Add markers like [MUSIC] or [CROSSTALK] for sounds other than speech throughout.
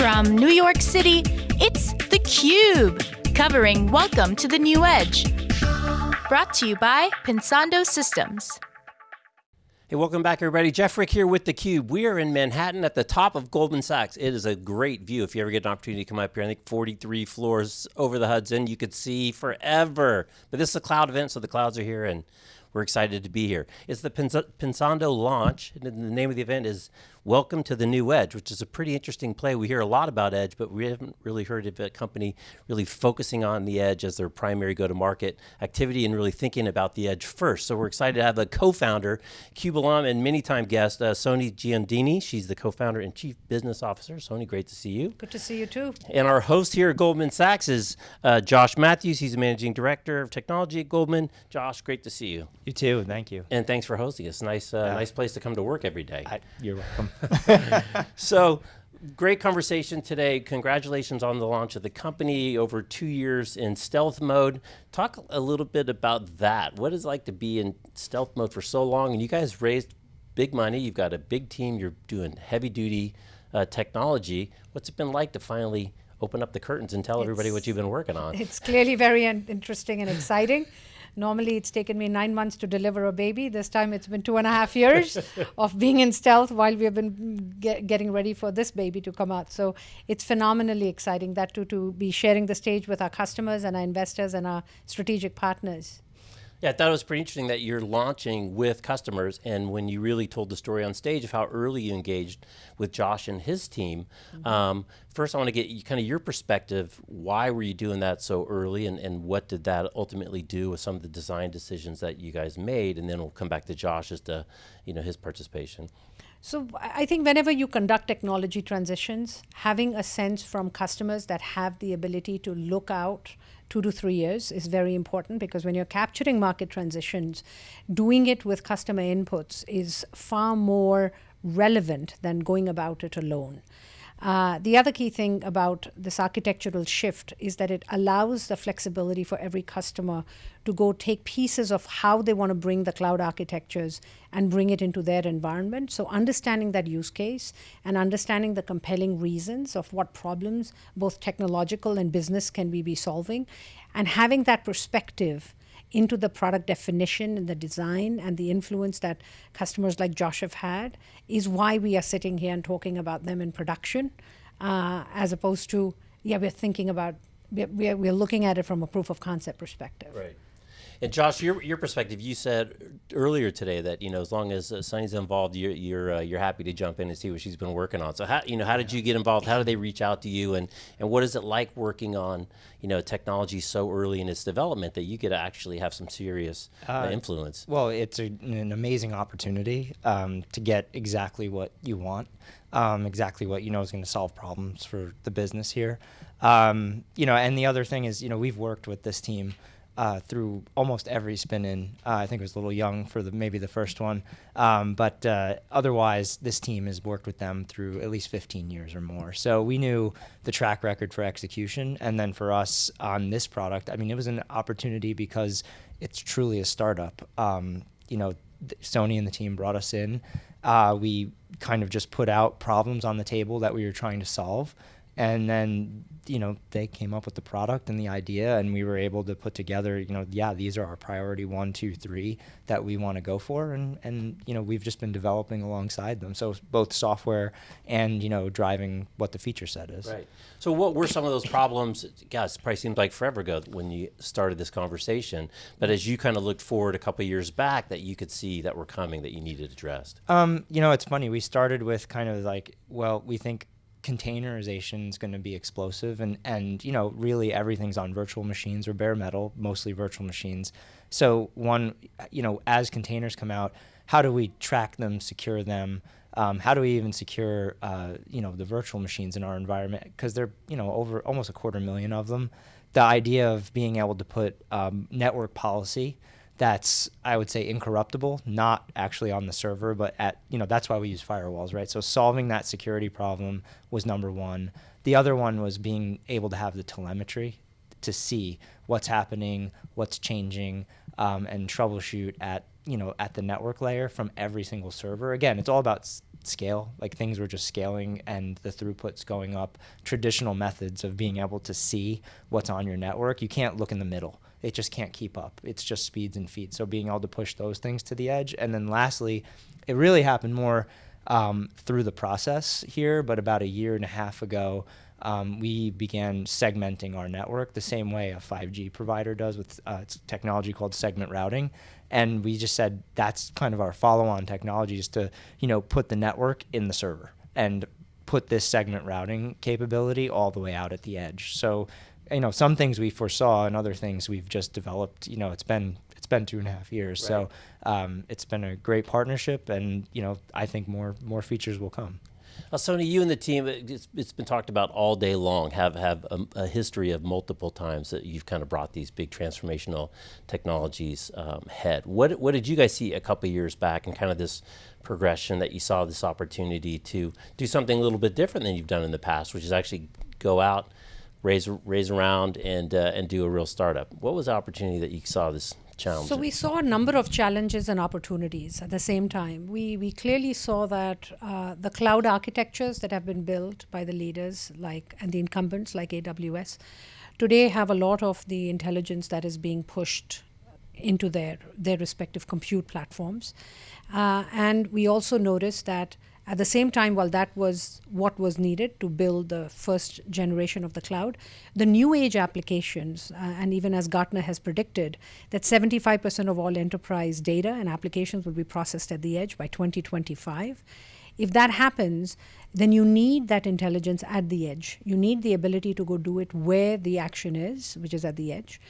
From New York City, it's theCUBE, covering Welcome to the New Edge. Brought to you by Pensando Systems. Hey, welcome back everybody. Jeff Frick here with theCUBE. We are in Manhattan at the top of Goldman Sachs. It is a great view. If you ever get an opportunity to come up here, I think 43 floors over the Hudson, you could see forever. But this is a cloud event, so the clouds are here and we're excited to be here. It's the Pensando launch, and the name of the event is Welcome to the New Edge, which is a pretty interesting play. We hear a lot about Edge, but we haven't really heard of a company really focusing on the Edge as their primary go-to-market activity and really thinking about the Edge first. So we're excited to have the co-founder, CUBE alum and many-time guest, uh, Soni Jiandini. She's the co-founder and chief business officer. Soni, great to see you. Good to see you too. And our host here at Goldman Sachs is uh, Josh Matthews. He's the managing director of technology at Goldman. Josh, great to see you. You too, thank you. And thanks for hosting us. Nice, uh, yeah. nice place to come to work every day. I, you're welcome. [LAUGHS] so great conversation today. Congratulations on the launch of the company over two years in stealth mode. Talk a little bit about that. What is it like to be in stealth mode for so long? And you guys raised big money. You've got a big team. You're doing heavy duty uh, technology. What's it been like to finally open up the curtains and tell it's, everybody what you've been working on? It's clearly very interesting and exciting. Normally, it's taken me nine months to deliver a baby. This time, it's been two and a half years [LAUGHS] of being in stealth while we have been get, getting ready for this baby to come out. So it's phenomenally exciting that to, to be sharing the stage with our customers and our investors and our strategic partners. Yeah, I thought it was pretty interesting that you're launching with customers and when you really told the story on stage of how early you engaged with Josh and his team. Mm -hmm. um, first, I want to get kind of your perspective. Why were you doing that so early and, and what did that ultimately do with some of the design decisions that you guys made? And then we'll come back to Josh as to you know, his participation. So I think whenever you conduct technology transitions, having a sense from customers that have the ability to look out two to three years is very important because when you're capturing market transitions, doing it with customer inputs is far more relevant than going about it alone. Uh, the other key thing about this architectural shift is that it allows the flexibility for every customer to go take pieces of how they want to bring the cloud architectures and bring it into their environment. So understanding that use case and understanding the compelling reasons of what problems, both technological and business, can we be solving, and having that perspective into the product definition and the design and the influence that customers like Josh have had is why we are sitting here and talking about them in production, uh, as opposed to, yeah, we're thinking about, we're, we're looking at it from a proof of concept perspective. Right. And Josh, your your perspective, you said earlier today that you know as long as uh, Soni's involved, you're you're uh, you're happy to jump in and see what she's been working on. So how you know how did you get involved? How did they reach out to you? And and what is it like working on you know technology so early in its development that you get to actually have some serious uh, uh influence? Well, it's a, an amazing opportunity um, to get exactly what you want. Um, exactly what you know is going to solve problems for the business here. Um, you know, and the other thing is, you know, we've worked with this team uh, through almost every spin in. Uh, I think it was a little young for the maybe the first one, um, but uh, otherwise this team has worked with them through at least 15 years or more. So we knew the track record for execution, and then for us on this product, I mean, it was an opportunity because it's truly a startup. Um, you know, Soni and the team brought us in. Uh, we kind of just put out problems on the table that we were trying to solve and then you know they came up with the product and the idea and we were able to put together you know yeah these are our priority one two three that we want to go for. And and you know we've just been developing alongside them. So both software and you know driving what the feature set is. Right. So what were some of those problems? Guys it probably seems like forever ago when you started this conversation. But as you kind of looked forward a couple years back that you could see that were coming that you needed addressed. Um you know it's funny. We started with kind of like well we think containerization is going to be explosive and and you know really everything's on virtual machines or bare metal mostly virtual machines. So one you know as containers come out how do we track them secure them? Um, how do we even secure uh, you know the virtual machines in our environment? Because they're you know over almost a quarter million of them. The idea of being able to put um, network policy that's I would say incorruptible, not actually on the server, but at you know that's why we use firewalls, right? So solving that security problem was number one. The other one was being able to have the telemetry to see what's happening, what's changing, um, and troubleshoot at you know at the network layer from every single server. Again, it's all about scale. Like things were just scaling and the throughput's going up. Traditional methods of being able to see what's on your network, you can't look in the middle. It just can't keep up. It's just speeds and feet. So being able to push those things to the edge. And then lastly, it really happened more um, through the process here, but about a year and a half ago, um, we began segmenting our network the same way a 5G provider does with uh, technology called segment routing. And we just said that's kind of our follow-on technology is to, you know, put the network in the server and put this segment routing capability all the way out at the edge. So, you know, some things we foresaw and other things we've just developed. You know, it's been it's been two and a half years, right. so um, it's been a great partnership, and you know, I think more more features will come. Uh, Soni, you and the team, it's, it's been talked about all day long, have, have a, a, history of multiple times that you've kind of brought these big transformational technologies um, head. What, what did you guys see a couple years back and kind of this progression that you saw this opportunity to do something a little bit different than you've done in the past, which is actually go out, raise, raise around and, uh, and do a real startup. What was the opportunity that you saw this challenge? So we saw a number of challenges and opportunities at the same time. We, we clearly saw that uh, the cloud architectures that have been built by the leaders like and the incumbents like AWS today have a lot of the intelligence that is being pushed into their, their respective compute platforms. Uh, and we also noticed that at the same time, while that was what was needed to build the first generation of the cloud, the new age applications, uh, and even as Gartner has predicted, that 75% of all enterprise data and applications will be processed at the edge by 2025. If that happens, then you need that intelligence at the edge. You need the ability to go do it where the action is, which is at the edge.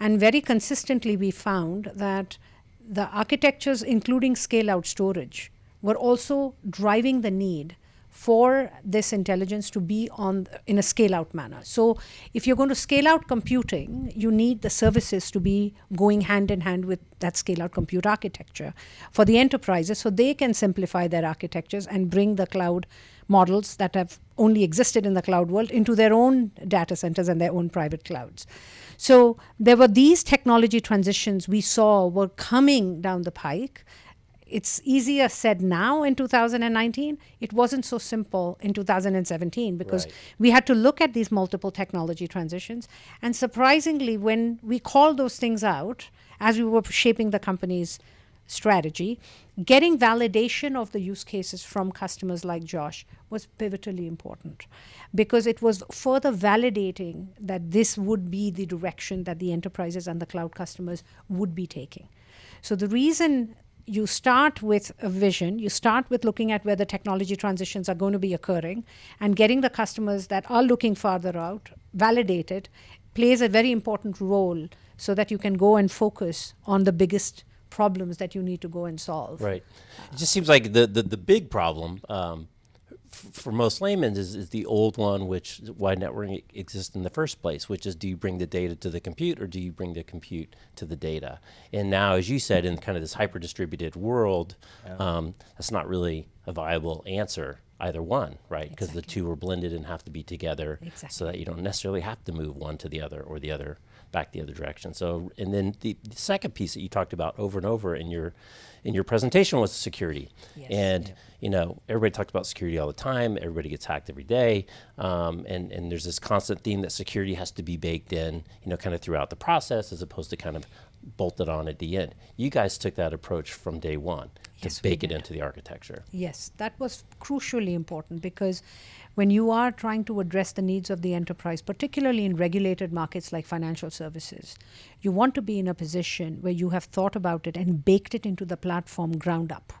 And very consistently, we found that the architectures, including scale out storage, were also driving the need for this intelligence to be on in a scale out manner. So if you're going to scale out computing, you need the services to be going hand in hand with that scale out compute architecture for the enterprises so they can simplify their architectures and bring the cloud models that have only existed in the cloud world into their own data centers and their own private clouds. So there were these technology transitions we saw were coming down the pike it's easier said now in 2019. It wasn't so simple in 2017 because right. we had to look at these multiple technology transitions. And surprisingly, when we called those things out as we were shaping the company's strategy, getting validation of the use cases from customers like Josh was pivotally important because it was further validating that this would be the direction that the enterprises and the cloud customers would be taking. So the reason you start with a vision, you start with looking at where the technology transitions are going to be occurring and getting the customers that are looking farther out validated plays a very important role so that you can go and focus on the biggest problems that you need to go and solve. Right. It just seems like the, the, the big problem um, for most laymen is, is the old one, which why networking exists in the first place, which is do you bring the data to the compute or do you bring the compute to the data? And now, as you said, in kind of this hyper distributed world, yeah. um, that's not really a viable answer either one, right? Because exactly. the two are blended and have to be together exactly. so that you don't necessarily have to move one to the other or the other back the other direction. So, and then the, the second piece that you talked about over and over in your in your presentation was security. Yes. And yeah. you know, everybody talks about security all the time. Everybody gets hacked every day, um, and and there's this constant theme that security has to be baked in, you know, kind of throughout the process, as opposed to kind of bolted on at the end. You guys took that approach from day one yes, to bake it into the architecture. Yes, that was crucially important because when you are trying to address the needs of the enterprise, particularly in regulated markets like financial services, you want to be in a position where you have thought about it and baked it into the platform ground up.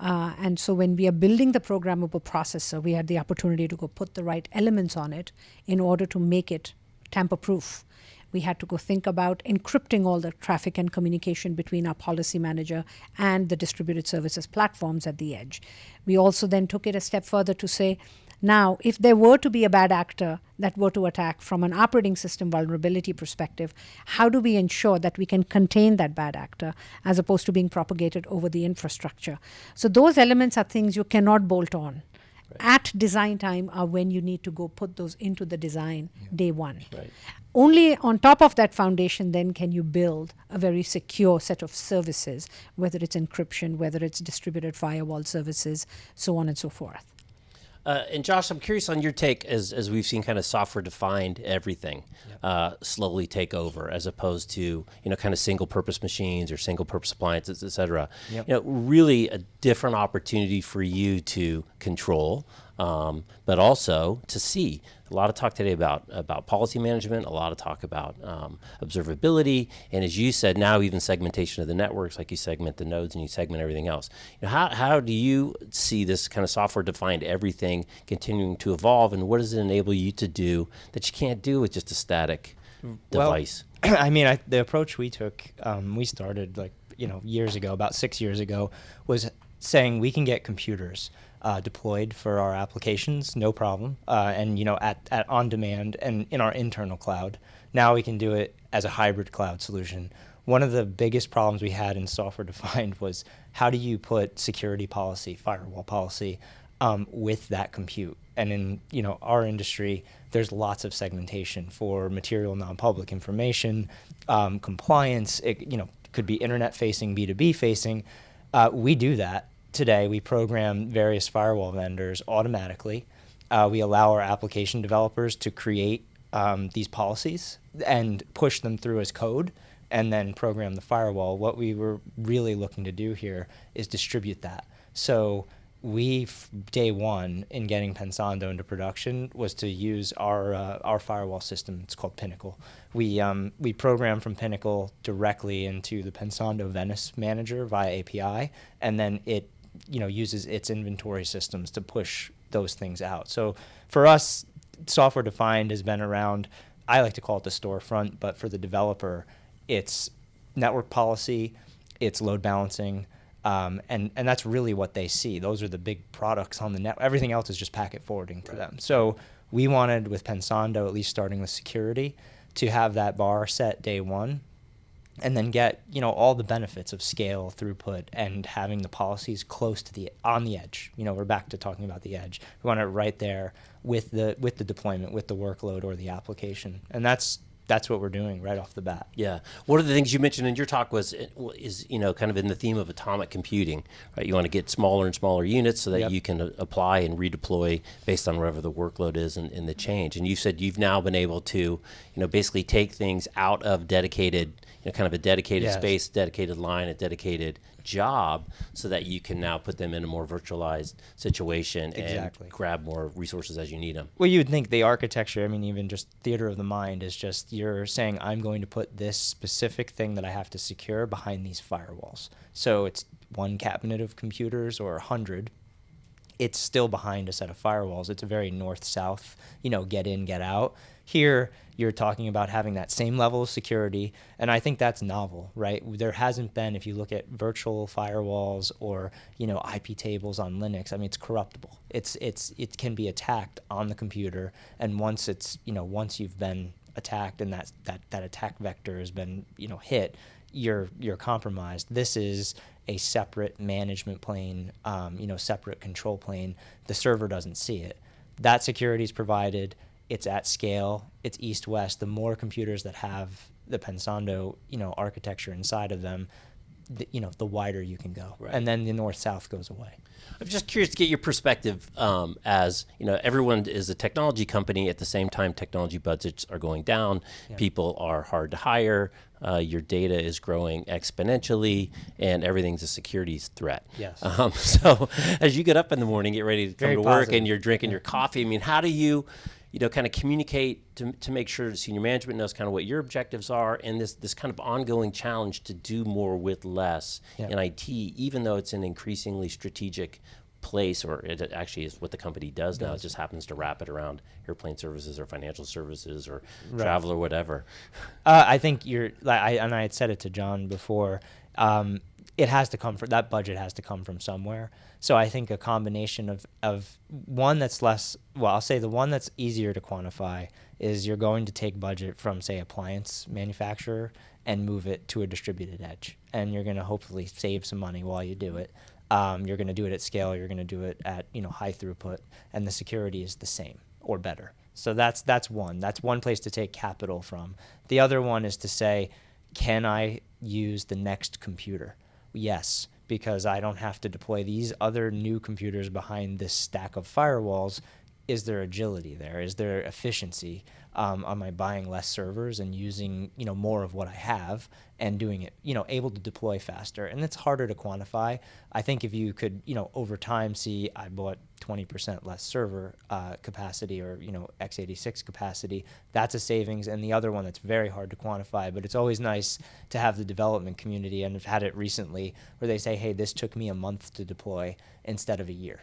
Uh, and so when we are building the programmable processor, we had the opportunity to go put the right elements on it in order to make it tamper proof. We had to go think about encrypting all the traffic and communication between our policy manager and the distributed services platforms at the edge. We also then took it a step further to say, now, if there were to be a bad actor that were to attack from an operating system vulnerability perspective, how do we ensure that we can contain that bad actor as opposed to being propagated over the infrastructure? So, those elements are things you cannot bolt on. at design time are when you need to go put those into the design day one. Right. Only on top of that foundation, then can you build a very secure set of services, whether it's encryption, whether it's distributed firewall services, so on and so forth. Uh, and Josh, I'm curious on your take as, as we've seen kind of software defined everything uh, slowly take over as opposed to, you know, kind of single purpose machines or single purpose appliances, et cetera. Yep. You know, really a different opportunity for you to control, um, but also to see. A lot of talk today about about policy management. A lot of talk about um, observability, and as you said, now even segmentation of the networks. Like you segment the nodes and you segment everything else. You know, how how do you see this kind of software defined everything continuing to evolve, and what does it enable you to do that you can't do with just a static Well, device? [CLEARS THROAT] I mean, I, the approach we took, um, we started like you know years ago, about six years ago, was saying we can get computers uh, deployed for our applications, no problem, uh, and you know at, at on demand and in our internal cloud. Now we can do it as a hybrid cloud solution. One of the biggest problems we had in software [LAUGHS] defined was how do you put security policy, firewall policy, um, with that compute. And in you know our industry, there's lots of segmentation for material non-public information, um, compliance. It you know could be internet facing, B2B facing. Uh, we do that today. We program various firewall vendors automatically. Uh, we allow our application developers to create um, these policies and push them through as code and then program the firewall. What we were really looking to do here is distribute that. So we day one in getting Pensando into production was to use our uh, our firewall system. It's called Pinnacle. We um, we program from Pinnacle directly into the Pensando Venice manager via API, and then it you know uses its inventory systems to push those things out. So for us, software defined has been around. I like to call it the storefront, but for the developer, it's network policy, it's load balancing, um, and and that's really what they see. Those are the big products on the net. Everything else is just packet forwarding to them. So we wanted with Pensando, at least starting with security, to have that bar set day one, and then get you know all the benefits of scale, throughput, and having the policies close to the on the edge. You know, we're back to talking about the edge. We want it right there with the with the deployment, with the workload or the application, and that's that's what we're doing right off the bat. Yeah. One of the things you mentioned in your talk was is you know kind of in the theme of atomic computing, right? You want to get smaller and smaller units so that Yep. you can uh, apply and redeploy based on whatever the workload is and, and the change. And you said you've now been able to, you know, basically take things out of dedicated, you know, kind of a dedicated Yes. space, dedicated line, a dedicated job, so that you can now put them in a more virtualized situation Exactly. and grab more resources as you need them. Well, you would think the architecture, I mean, even just theater of the mind is just you're saying, I'm going to put this specific thing that I have to secure behind these firewalls. So it's one cabinet of computers or a hundred. It's still behind a set of firewalls. It's a very north south, you know, get in, get out. Here, you're talking about having that same level of security. And I think that's novel, right? There hasn't been, if you look at virtual firewalls or, you know, IP tables on Linux, I mean, it's corruptible. It's, it's, it can be attacked on the computer. And once it's, you know, once you've been attacked and that, that, that attack vector has been, you know, hit, you're, you're compromised. This is a separate management plane, um, you know, separate control plane. The server doesn't see it. That security is provided it's at scale, it's east west. The more computers that have the Pensando, you know, architecture inside of them, the, you know, the wider you can go, Right. and then the north south goes away. I'm just curious to get your perspective um, as you know everyone is a technology company at the same time technology budgets are going down people are hard to hire uh, your data is growing exponentially and everything's a security threat Yes. [LAUGHS] um, so as you get up in the morning get ready to come Very to work positive. and you're drinking your coffee I mean how do you you know kind of communicate to, to make sure senior management knows kind of what your objectives are and this this kind of ongoing challenge to do more with less Yeah. in IT even though it's an increasingly strategic place, or it actually is what the company does now. It just happens to wrap it around airplane services or financial services or travel or whatever. Uh, I think you're, like, I, and I had said it to John before. Um, it has to come from that budget has to come from somewhere. So I think a combination of of one that's less. Well, I'll say the one that's easier to quantify is you're going to take budget from say appliance manufacturer and move it to a distributed edge, and you're going to hopefully save some money while you do it. Um, you're going to do it at scale. You're going to do it at you know high throughput, and the security is the same or better. So that's that's one. That's one place to take capital from. The other one is to say, can I use the next computer? Yes, because I don't have to deploy these other new computers behind this stack of firewalls. Is there agility there? Is there efficiency? Um, am I buying less servers and using you know more of what I have and doing it you know able to deploy faster? And it's harder to quantify. I think if you could you know over time see I bought 20% less server uh, capacity or you know x86 capacity, that's a savings. And the other one that's very hard to quantify, but it's always nice to have the development community and I've had it recently where they say, hey, this took me a month to deploy instead of a year.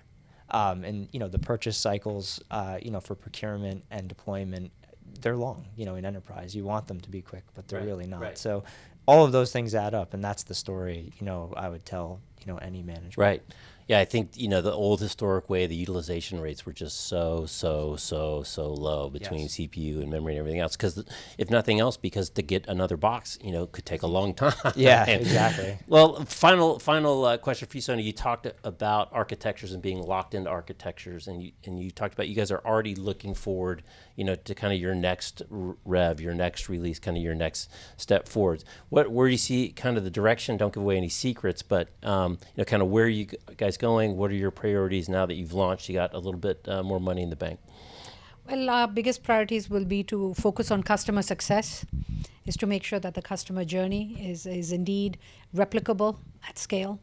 Um, and you know the purchase cycles, uh, you know for procurement and deployment they're long, you know, in enterprise. You want them to be quick, but they're Right, really not. right. So all of those things add up, and that's the story, you know, I would tell, you know, any manager. Right. Yeah, I think you know the old historic way. The utilization rates were just so so so so low between Yes. CPU and memory and everything else. Because if nothing else, because to get another box, you know, could take a long time. Yeah, [LAUGHS] exactly. Well, final final uh, question for you, Soni. You talked about architectures and being locked into architectures, and you and you talked about you guys are already looking forward, you know, to kind of your next rev, your next release, kind of your next step forwards. What where do you see kind of the direction? Don't give away any secrets, but um, you know, kind of where you guys going? What are your priorities now that you've launched? You got a little bit uh, more money in the bank. Well, our biggest priorities will be to focus on customer success, is to make sure that the customer journey is, is indeed replicable at scale,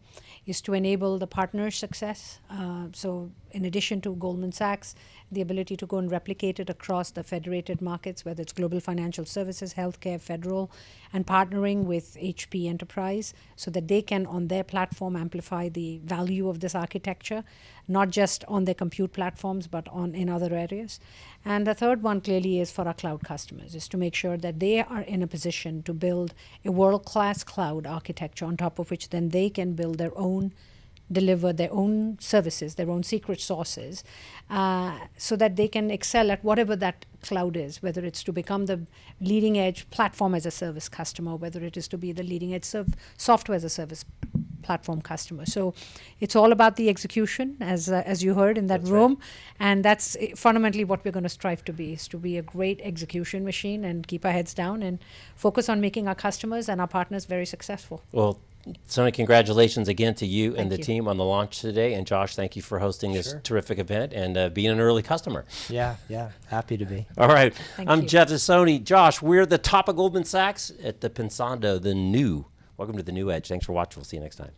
is to enable the partner success. Uh, so, in addition to Goldman Sachs, the ability to go and replicate it across the federated markets, whether it's global financial services, healthcare, federal, and partnering with HP Enterprise so that they can, on their platform, amplify the value of this architecture, not just on their compute platforms, but on in other areas. And the third one clearly is for our cloud customers, is to make sure that they are in a position to build a world-class cloud architecture on top of which then they can build their own deliver their own services, their own secret sources, uh, so that they can excel at whatever that cloud is, whether it's to become the leading edge platform as a service customer, whether it is to be the leading edge serv- software as a service platform customer. So it's all about the execution, as uh, as you heard in that That's right. room, and that's uh, fundamentally what we're going to strive to be: is to be a great execution machine and keep our heads down and focus on making our customers and our partners very successful. Well, Soni, congratulations again to you and Thank the you. team on the launch today. And Josh, thank you for hosting this terrific event and uh, being an early customer. Yeah, yeah. Happy to be. All right. Thank I'm you. Jeff Soni. Josh, we're the top of Goldman Sachs at the Pensando, the new. Welcome to the new edge. Thanks for watching. We'll see you next time.